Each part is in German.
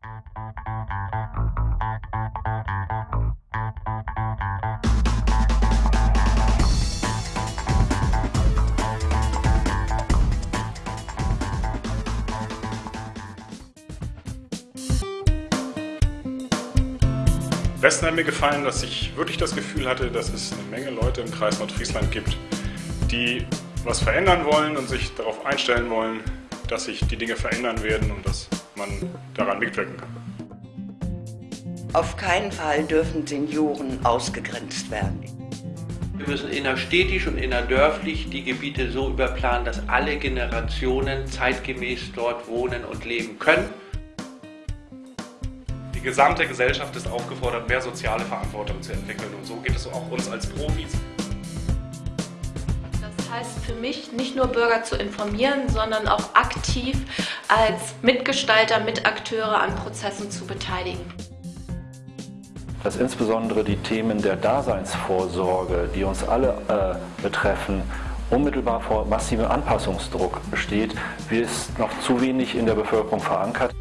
Am besten hat mir gefallen, dass ich wirklich das Gefühl hatte, dass es eine Menge Leute im Kreis Nordfriesland gibt, die was verändern wollen und sich darauf einstellen wollen, dass sich die Dinge verändern werden und dass man daran mitwirken kann. Auf keinen Fall dürfen Senioren ausgegrenzt werden. Wir müssen innerstädtisch und innerdörflich die Gebiete so überplanen, dass alle Generationen zeitgemäß dort wohnen und leben können. Die gesamte Gesellschaft ist aufgefordert, mehr soziale Verantwortung zu entwickeln. Und so geht es auch uns als Profis. Das heißt für mich, nicht nur Bürger zu informieren, sondern auch aktiv als Mitgestalter, Mitakteure an Prozessen zu beteiligen. Dass insbesondere die Themen der Daseinsvorsorge, die uns alle äh, betreffen, unmittelbar vor massivem Anpassungsdruck besteht, wie es noch zu wenig in der Bevölkerung verankert.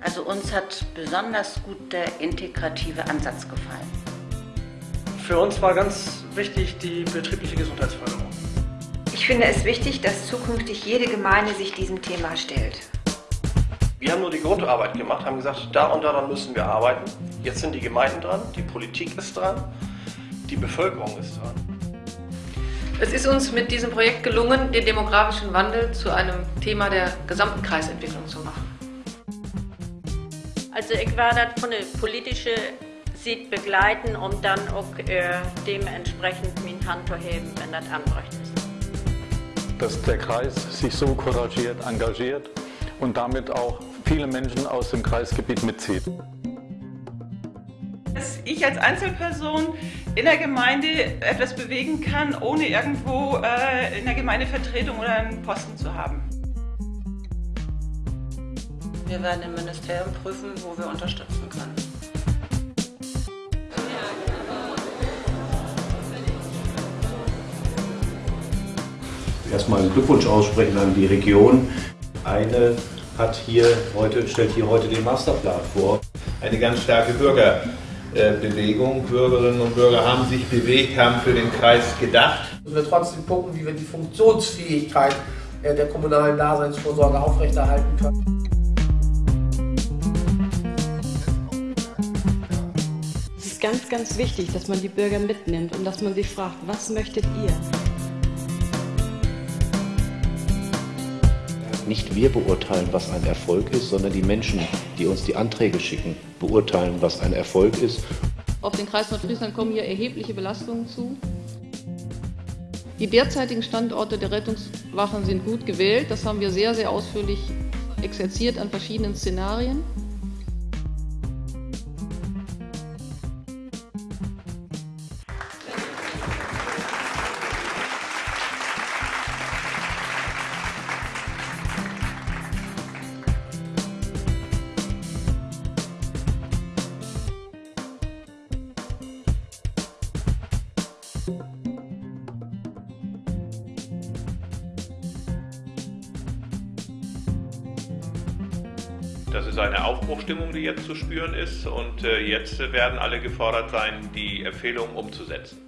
Also uns hat besonders gut der integrative Ansatz gefallen. Für uns war ganz wichtig die betriebliche Gesundheitsförderung. Ich finde es wichtig, dass zukünftig jede Gemeinde sich diesem Thema stellt. Wir haben nur die Grundarbeit gemacht, haben gesagt, da und daran müssen wir arbeiten. Jetzt sind die Gemeinden dran, die Politik ist dran, die Bevölkerung ist dran. Es ist uns mit diesem Projekt gelungen, den demografischen Wandel zu einem Thema der gesamten Kreisentwicklung zu machen. Also ich werde das von der politischen Seite begleiten, um dann auch äh, dementsprechend meine Hand zu heben, wenn das anbrecht ist. Dass der Kreis sich so couragiert engagiert und damit auch viele Menschen aus dem Kreisgebiet mitzieht. Dass ich als Einzelperson in der Gemeinde etwas bewegen kann, ohne irgendwo äh, in der Gemeindevertretung oder einen Posten zu haben. Wir werden im Ministerium prüfen, wo wir unterstützen können. Erstmal einen Glückwunsch aussprechen an die Region. Eine hat hier heute, stellt hier heute den Masterplan vor. Eine ganz starke Bürgerbewegung. Bürgerinnen und Bürger haben sich bewegt, haben für den Kreis gedacht. Müssen wir trotzdem gucken, wie wir die Funktionsfähigkeit der kommunalen Daseinsvorsorge aufrechterhalten können. Es ist ganz, ganz wichtig, dass man die Bürger mitnimmt und dass man sich fragt, was möchtet ihr? Nicht wir beurteilen, was ein Erfolg ist, sondern die Menschen, die uns die Anträge schicken, beurteilen, was ein Erfolg ist. Auf den Kreis Nordfriesland kommen hier erhebliche Belastungen zu. Die derzeitigen Standorte der Rettungswachen sind gut gewählt. Das haben wir sehr, sehr ausführlich exerziert an verschiedenen Szenarien. Das ist eine Aufbruchstimmung, die jetzt zu spüren ist und jetzt werden alle gefordert sein, die Empfehlungen umzusetzen.